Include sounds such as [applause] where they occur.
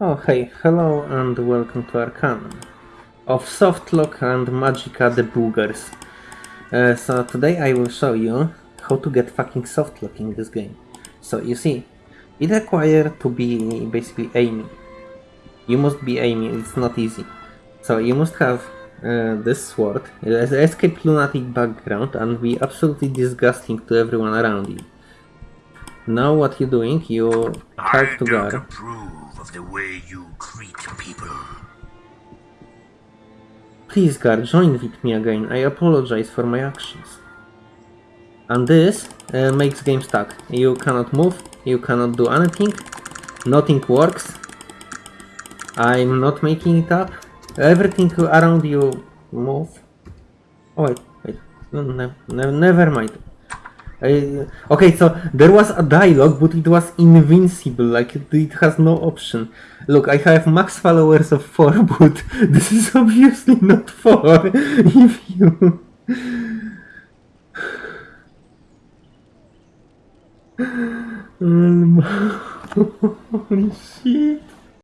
Oh hey, hello and welcome to Arcanum of Softlock and Magica the Boogers. Uh, so today I will show you how to get fucking softlock in this game. So you see, it requires to be basically aiming. You must be aiming, it's not easy. So you must have uh, this sword, escape lunatic background and be absolutely disgusting to everyone around you. Now what you're doing, you talk to I don't God. approve of the way you treat people. Please, God, join with me again. I apologize for my actions. And this uh, makes game stuck. You cannot move, you cannot do anything, nothing works. I'm not making it up. Everything around you move. Oh wait, wait, no, no, no, never mind. Okay, so there was a dialogue, but it was invincible, like it, it has no option. Look, I have max followers of 4, [laughs] but this is obviously not 4. [laughs] If you... Um, [sighs] [laughs] Holy shit.